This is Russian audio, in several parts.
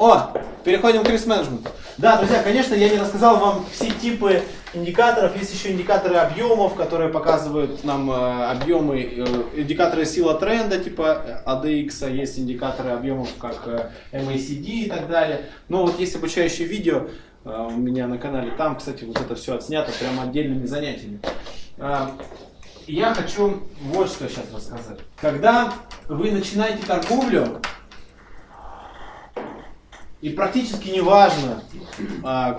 О, переходим к риск-менеджменту. Да, друзья, конечно, я не рассказал вам все типы индикаторов. Есть еще индикаторы объемов, которые показывают нам э, объемы, э, индикаторы сила тренда, типа ADX, а есть индикаторы объемов, как э, MACD и так далее. Но вот есть обучающее видео э, у меня на канале. Там, кстати, вот это все отснято прямо отдельными занятиями. Э, я хочу вот что сейчас рассказать. Когда вы начинаете торговлю, и практически не важно, а,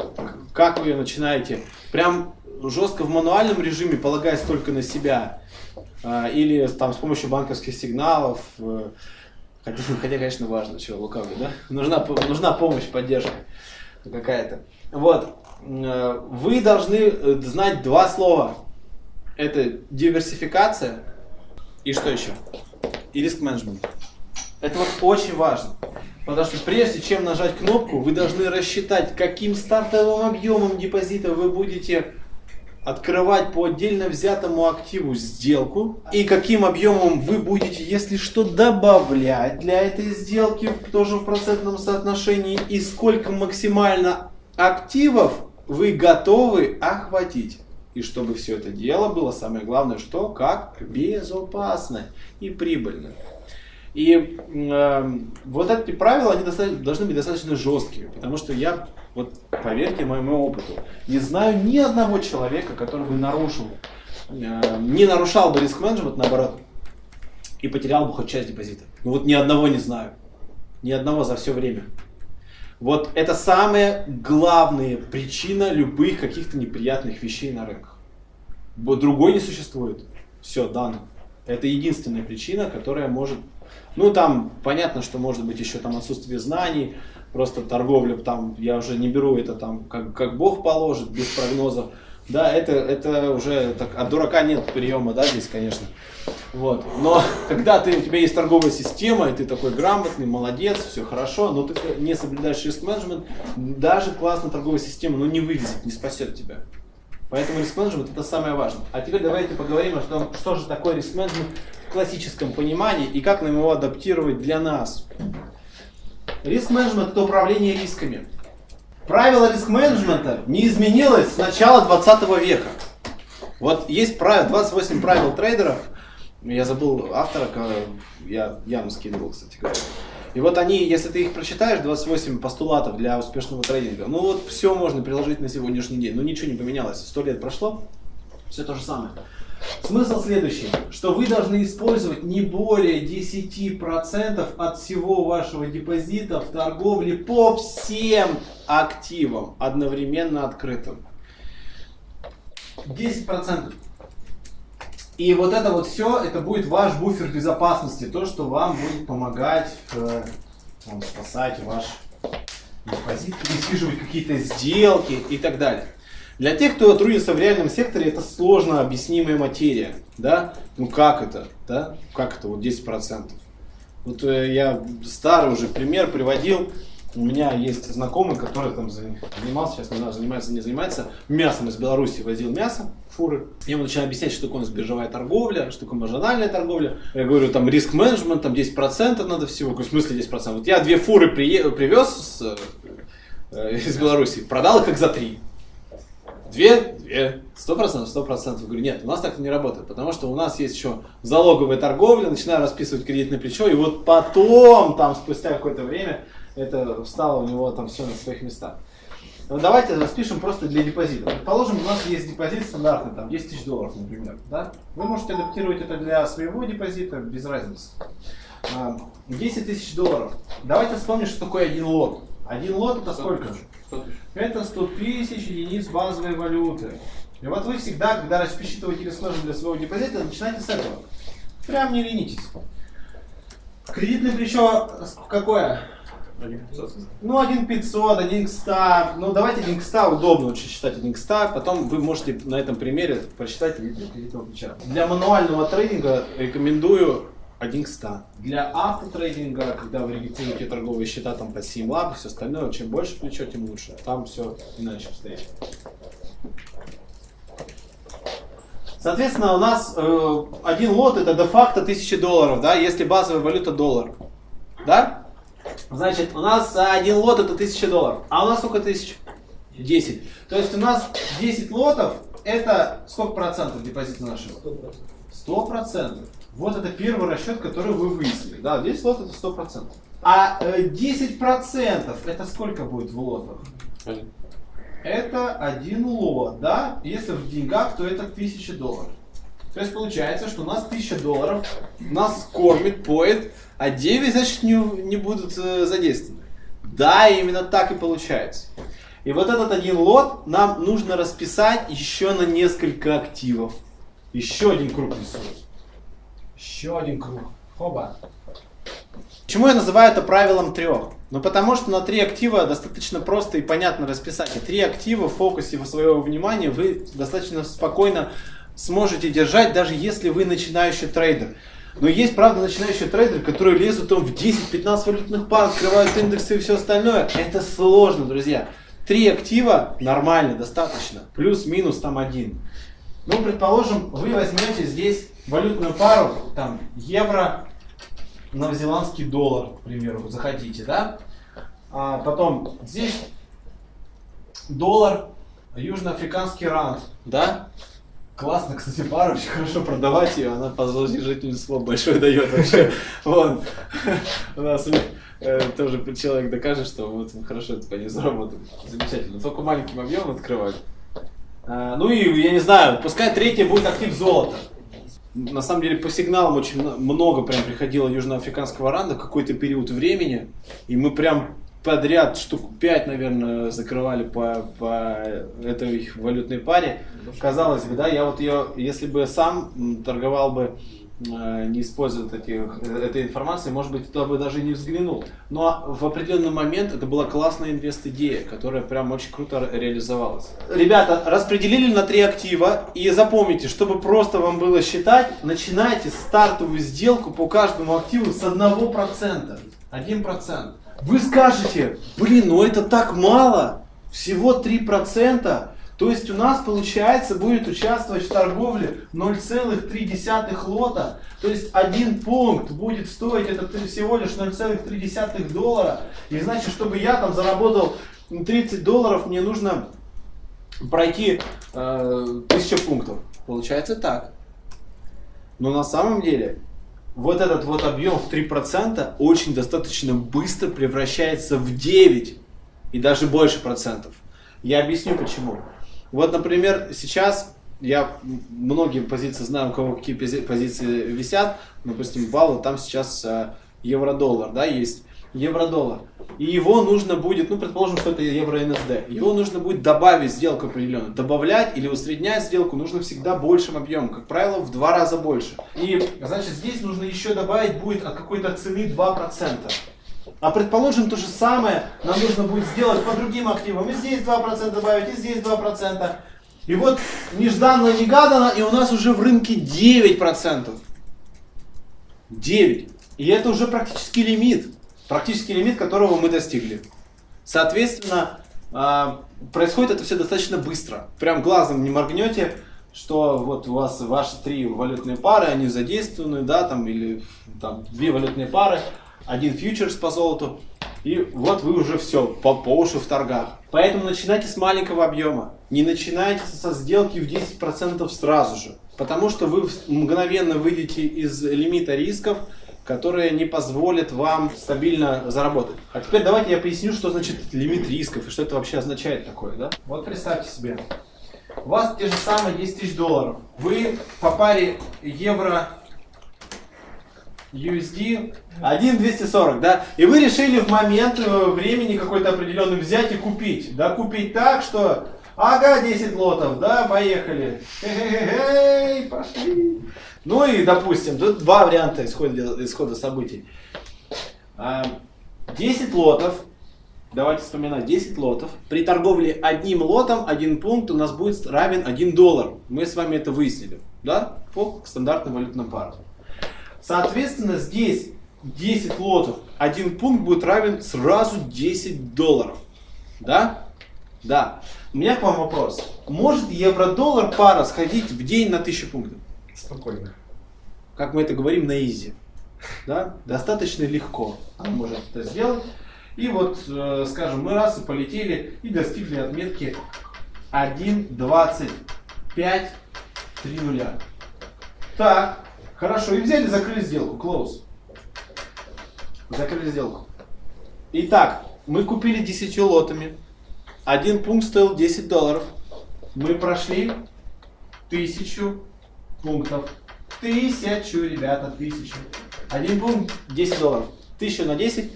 как вы ее начинаете. Прям жестко в мануальном режиме, полагаясь только на себя. А, или там с помощью банковских сигналов. Э, хотя, хотя конечно, важно, чего лукавлю, да? Нужна, нужна помощь, поддержка какая-то. Вот. Э, вы должны э, знать два слова. Это диверсификация и что еще? И риск менеджмент. Это вот очень важно. Потому что прежде чем нажать кнопку, вы должны рассчитать, каким стартовым объемом депозита вы будете открывать по отдельно взятому активу сделку и каким объемом вы будете, если что, добавлять для этой сделки тоже в процентном соотношении и сколько максимально активов вы готовы охватить. И чтобы все это дело было, самое главное, что как безопасно и прибыльно. И э, вот эти правила, они должны быть достаточно жесткими, потому что я, вот поверьте моему опыту, не знаю ни одного человека, который бы нарушил, э, не нарушал бы риск-менеджмент, наоборот, и потерял бы хоть часть депозита. Ну вот ни одного не знаю. Ни одного за все время. Вот это самая главная причина любых каких-то неприятных вещей на рынках. Другой не существует. Все, дано. Это единственная причина, которая может ну, там понятно, что может быть еще там отсутствие знаний, просто торговля, там, я уже не беру это там, как, как Бог положит, без прогнозов. Да, это, это уже так, от дурака нет приема, да, здесь, конечно. Вот. Но когда ты, у тебя есть торговая система, и ты такой грамотный, молодец, все хорошо, но ты не соблюдаешь риск-менеджмент, даже классная торговая система, ну, не вывезет, не спасет тебя. Поэтому риск-менеджмент это самое важное. А теперь давайте поговорим о том, что же такое риск-менеджмент классическом понимании и как нам его адаптировать для нас. Риск-менеджмент – это управление рисками. Правило риск-менеджмента не изменилось с начала 20 века. Вот есть правило, 28 правил трейдеров, я забыл автора, я явно скидывал, кстати говоря. И вот они, если ты их прочитаешь, 28 постулатов для успешного трейдинга, ну вот все можно приложить на сегодняшний день. Ну ничего не поменялось, сто лет прошло, все то же самое. Смысл следующий, что вы должны использовать не более 10% от всего вашего депозита в торговле по всем активам, одновременно открытым. 10%. И вот это вот все, это будет ваш буфер безопасности, то, что вам будет помогать э, там, спасать ваш депозит, пересиживать какие-то сделки и так далее. Для тех, кто трудится в реальном секторе, это сложно объяснимая материя. Да? Ну как это? Да? Как это вот 10%? Вот э, я старый уже пример приводил. У меня есть знакомый, который там занимался, сейчас не знаю, занимается, не занимается, мясом из Беларуси возил мясо, фуры. Я ему начинаю объяснять, что такое у нас биржевая торговля, что такое маржинальная торговля. Я говорю, там риск-менеджмент, там 10% надо всего. В смысле 10%? Вот я две фуры при... привез с, э, из Беларуси, продал их как за три. Две? Две. Сто процентов, сто процентов. Говорю, нет, у нас так не работает, потому что у нас есть еще залоговая торговля, начинаю расписывать кредитное плечо, и вот потом, там, спустя какое-то время, это встало у него там все на своих местах. Но ну, давайте распишем просто для депозита. Предположим, у нас есть депозит стандартный, там 10 тысяч долларов, например. Да? Вы можете адаптировать это для своего депозита, без разницы. 10 а, тысяч долларов. Давайте вспомним, что такое один лот. Один лот это сколько? 100 тысяч. Это 100 тысяч единиц базовой валюты. И вот вы всегда, когда рассчитываете рискножи для своего депозита, начинайте с этого. Прям не ленитесь. Кредитное плечо какое? 1500. Ну, 1 500, 1 к 100. Ну, давайте 1 к 100, удобно очень считать 1 к 100. Потом вы можете на этом примере просчитать кредитного плеча. Для мануального трейдинга рекомендую 1 к 100. Для автотрейдинга, когда вы регистрируете торговые счета там по 7 лап и все остальное, чем больше плечо, тем лучше. Там все иначе обстоит. Соответственно, у нас э, один лот это де-факто 1000 долларов, да, если базовая валюта доллар. Да? Значит, у нас один лот это 1000 долларов. А у нас сколько тысяч? 10. То есть у нас 10 лотов это сколько процентов депозита нашего? 100%. 100%. Вот это первый расчет, который вы выяснили. Да, 10 лот это 100%. А 10% э, это сколько будет в лотах? Это один лот, да? Если в деньгах, то это 1000 долларов. То есть получается, что у нас 1000 долларов нас кормит, поет, а 9, значит, не, не будут э, задействованы. Да, именно так и получается. И вот этот один лот нам нужно расписать еще на несколько активов. Еще один круг рисуем. Еще один круг. Хоба. Почему я называю это правилом трех? Ну потому что на три актива достаточно просто и понятно расписать. И три актива в фокусе своего внимания вы достаточно спокойно сможете держать, даже если вы начинающий трейдер. Но есть, правда, начинающие трейдеры, которые лезут там в 10-15 валютных пар, открывают индексы и все остальное. Это сложно, друзья. Три актива нормально, достаточно. Плюс-минус там один. Ну, предположим, вы возьмете здесь валютную пару, там, евро, новозеландский доллар, к примеру, захотите, да? А потом здесь доллар, южноафриканский рант, да? Классно, кстати, пара, очень хорошо продавать ее, она по продолжительности большой дает вообще. Вон, у нас э, тоже человек докажет, что вот хорошо это по ней заработали. Замечательно. Только маленьким объемом открывать. А, ну и, я не знаю, пускай третье будет актив золота. На самом деле по сигналам очень много прям приходило южноафриканского ранда какой-то период времени. И мы прям подряд штук 5, наверное, закрывали по, по этой валютной паре. Казалось бы, да, я вот ее, если бы сам торговал бы Э, не используют этих, этой информации, может быть, туда бы даже не взглянул. Но в определенный момент это была классная инвест-идея, которая прям очень круто реализовалась. Ребята, распределили на три актива и запомните, чтобы просто вам было считать, начинайте стартовую сделку по каждому активу с 1%. 1%. Вы скажете, блин, ну это так мало, всего 3%. То есть у нас, получается, будет участвовать в торговле 0,3 лота. То есть один пункт будет стоить это всего лишь 0,3 доллара. И значит, чтобы я там заработал 30 долларов, мне нужно пройти э, 1000 пунктов. Получается так. Но на самом деле вот этот вот объем в 3% очень достаточно быстро превращается в 9 и даже больше процентов. Я объясню почему. Вот, например, сейчас я многие позиции знаю, у кого какие позиции висят. Допустим, баллы там сейчас э, евро-доллар, да, есть евро-доллар. И его нужно будет, ну, предположим, что это евро-НСД, его нужно будет добавить сделку определенную. Добавлять или усреднять сделку нужно всегда большим объемом, как правило, в два раза больше. И, значит, здесь нужно еще добавить будет от какой-то цены 2%. А предположим, то же самое нам нужно будет сделать по другим активам. И здесь 2% добавить, и здесь 2%. И вот нежданно-негаданно, и у нас уже в рынке 9%. 9. И это уже практически лимит. Практически лимит, которого мы достигли. Соответственно, а, происходит это все достаточно быстро. Прям глазом не моргнете, что вот у вас ваши три валютные пары, они задействованы, да, там, или там две валютные пары, один фьючерс по золоту, и вот вы уже все, по, по уши в торгах. Поэтому начинайте с маленького объема. Не начинайте со сделки в 10% сразу же. Потому что вы мгновенно выйдете из лимита рисков, которые не позволят вам стабильно заработать. А теперь давайте я поясню, что значит лимит рисков и что это вообще означает такое. Да? Вот представьте себе, у вас те же самые 10 тысяч долларов. Вы по паре евро USD 1,240, да? И вы решили в момент э, времени какой-то определенный взять и купить. Да, купить так, что ага, 10 лотов, да, поехали. Эй, пошли. Ну и, допустим, тут два варианта исхода, исхода событий. 10 а, лотов, давайте вспоминать, 10 лотов. При торговле одним лотом, один пункт у нас будет равен 1 доллар. Мы с вами это выяснили, да, по стандартным валютным парам. Соответственно, здесь 10 лотов, один пункт будет равен сразу 10 долларов. Да? Да. У меня к вам вопрос. Может евро-доллар пара сходить в день на 1000 пунктов? Спокойно. Как мы это говорим на изи. Да? Достаточно легко она может это сделать. И вот, э, скажем, мы раз и полетели и достигли отметки 1.25 3 нуля. Так, хорошо. И взяли, закрыли сделку. Close. Закрыли сделку. Итак, мы купили 10 лотами. Один пункт стоил 10 долларов. Мы прошли тысячу пунктов. Тысячу, ребята, тысячу. Один пункт 10 долларов. Тысячу на 10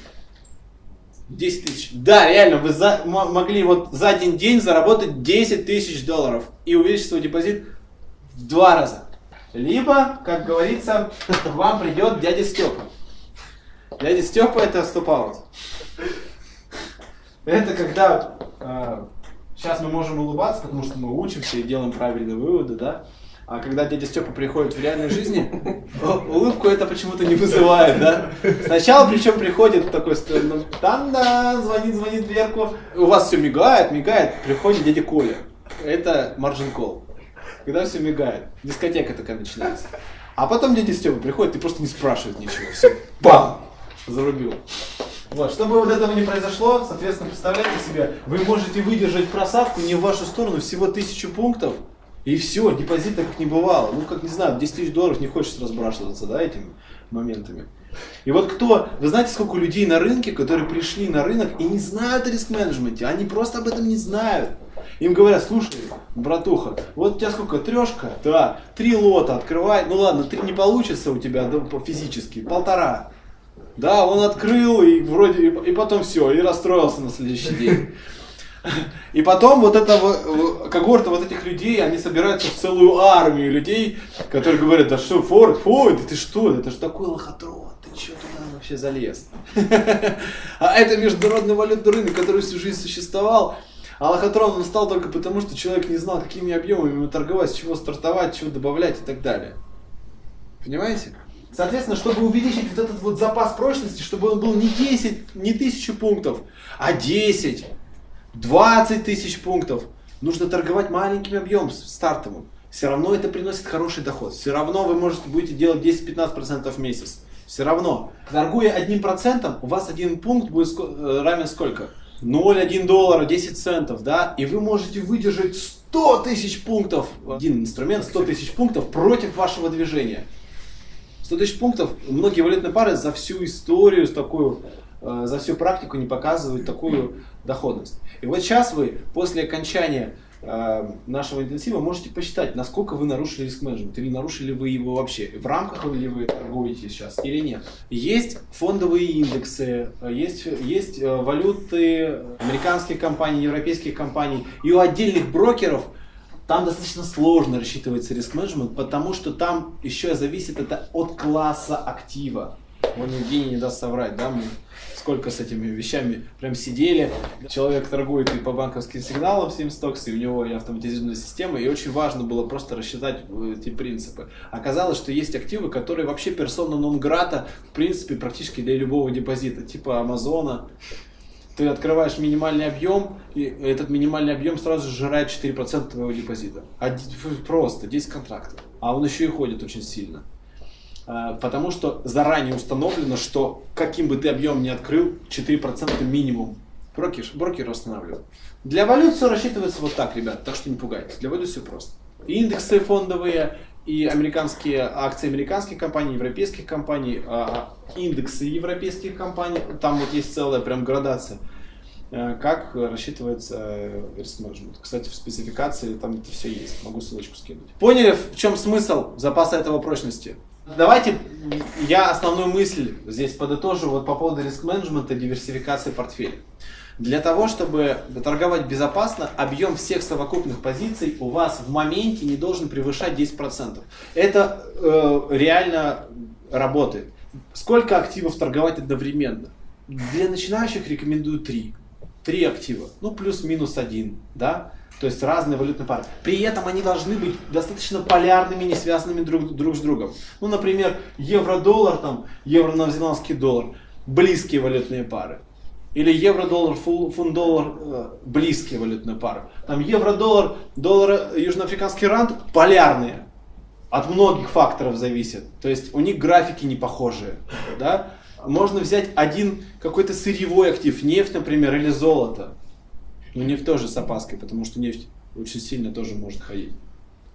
10 тысяч. Да, реально, вы за, могли вот за один день заработать 10 тысяч долларов и увеличить свой депозит в два раза. Либо, как говорится, вам придет дядя Степа. Дядя Степа это стопаут. Это когда сейчас мы можем улыбаться, потому что мы учимся и делаем правильные выводы, да? А когда дядя Степа приходит в реальной жизни, улыбку это почему-то не вызывает, да? Сначала причем приходит такой, ну, там да, звонит, звонит дверку, у вас все мигает, мигает, приходит дядя Коля. Это маржин кол. Когда все мигает, дискотека такая начинается. А потом дядя Степа приходит и просто не спрашивает ничего. Все, бам, зарубил. Вот, чтобы вот этого не произошло, соответственно, представляете себе, вы можете выдержать просадку не в вашу сторону всего тысячу пунктов, и все, депозита как не бывало. Ну, как не знаю, 10 тысяч долларов не хочется разбрашиваться, да, этими моментами. И вот кто, вы знаете, сколько людей на рынке, которые пришли на рынок и не знают о риск-менеджменте, они просто об этом не знают. Им говорят, слушай, братуха, вот у тебя сколько, трешка? Да, три лота открывай, ну ладно, три не получится у тебя физически, полтора. Да, он открыл и вроде, и потом все, и расстроился на следующий день. И потом вот эта когорта вот этих людей, они собираются в целую армию людей, которые говорят, да что, Форд, Форд, ты что, это же такой лохотрон, ты что туда вообще залез? А это международный валютный рынок, который всю жизнь существовал, а лохотрон он стал только потому, что человек не знал, какими объемами торговать, с чего стартовать, чего добавлять и так далее. Понимаете? Соответственно, чтобы увеличить вот этот вот запас прочности, чтобы он был не 10, не 1000 пунктов, а 10, 20 тысяч пунктов. Нужно торговать маленьким объемом стартовым. Все равно это приносит хороший доход. Все равно вы можете будете делать 10-15% в месяц. Все равно. Торгуя одним процентом, у вас один пункт будет э, равен сколько? 0,1 доллара, 10 центов, да? И вы можете выдержать 100 тысяч пунктов. Один инструмент, 100 тысяч пунктов против вашего движения. 100 тысяч пунктов, многие валютные пары за всю историю, такую, э, за всю практику не показывают такую доходность. И вот сейчас вы после окончания э, нашего интенсива можете посчитать, насколько вы нарушили риск менеджмент, или нарушили вы его вообще, в рамках ли вы торгуете сейчас или нет. Есть фондовые индексы, есть, есть э, валюты американских компаний, европейских компаний, и у отдельных брокеров там достаточно сложно рассчитывается риск менеджмент, потому что там еще зависит это от класса актива. Он Евгений не даст соврать, да, мы сколько с этими вещами прям сидели. Человек торгует и по банковским сигналам 7 стокс, и у него и автоматизированная система, и очень важно было просто рассчитать э, эти принципы. Оказалось, что есть активы, которые вообще персона нон грата, в принципе, практически для любого депозита, типа Амазона, ты открываешь минимальный объем, и этот минимальный объем сразу же жирает 4% твоего депозита. Просто 10 контрактов. А он еще и ходит очень сильно. А, потому что заранее установлено, что каким бы ты объем ни открыл, 4% минимум брокер, брокер останавливает. Для валют все рассчитывается вот так, ребят, так что не пугайтесь. Для валют все просто. индексы фондовые, и американские акции американских компаний, европейских компаний, а, индексы европейских компаний, там вот есть целая прям градация, э, как рассчитывается риск менеджмент. Кстати, в спецификации там это все есть, могу ссылочку скинуть. Поняли, в чем смысл запаса этого прочности? Давайте я основную мысль здесь подытожу вот по поводу риск-менеджмента и диверсификации портфеля. Для того, чтобы торговать безопасно, объем всех совокупных позиций у вас в моменте не должен превышать 10%. Это э, реально работает. Сколько активов торговать одновременно? Для начинающих рекомендую 3. 3 актива, ну плюс-минус один, да? То есть разные валютные пары. При этом они должны быть достаточно полярными, не связанными друг, друг с другом. Ну, например, евро-доллар, там, евро-новозеландский доллар. Близкие валютные пары. Или евро-доллар, фунт-доллар, э, близкие валютные пары. Там евро-доллар, доллар, южноафриканский рант полярные. от многих факторов зависит. То есть у них графики не похожие. Да? Можно взять один какой-то сырьевой актив, нефть, например, или золото. Но нефть тоже с опаской, потому что нефть очень сильно тоже может ходить.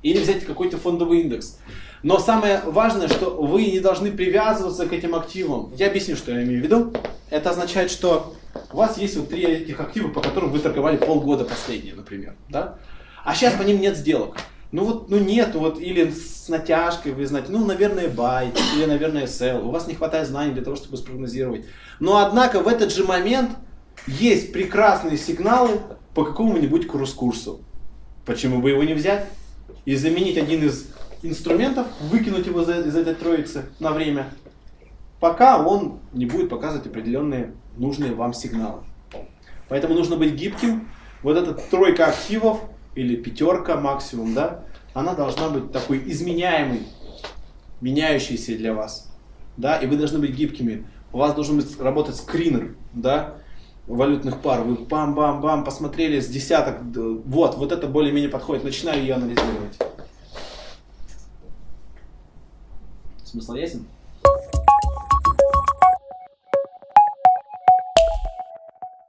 Или взять какой-то фондовый индекс. Но самое важное, что вы не должны привязываться к этим активам. Я объясню, что я имею в виду. Это означает, что у вас есть вот три этих актива, по которым вы торговали полгода последние, например. Да? А сейчас по ним нет сделок. Ну вот, ну нет, вот, или с натяжкой вы знаете, ну, наверное, buy, или, наверное, sell. У вас не хватает знаний для того, чтобы спрогнозировать. Но, однако, в этот же момент есть прекрасные сигналы по какому-нибудь курс-курсу. Почему бы его не взять? И заменить один из инструментов, выкинуть его из этой троицы на время, пока он не будет показывать определенные нужные вам сигналы. Поэтому нужно быть гибким. Вот эта тройка активов, или пятерка максимум, да, она должна быть такой изменяемой, меняющейся для вас. Да, и вы должны быть гибкими. У вас должен быть работать скринер, да, валютных пар. Вы бам-бам-бам посмотрели с десяток, вот, вот это более-менее подходит, начинаю ее анализировать. Смысл ясен?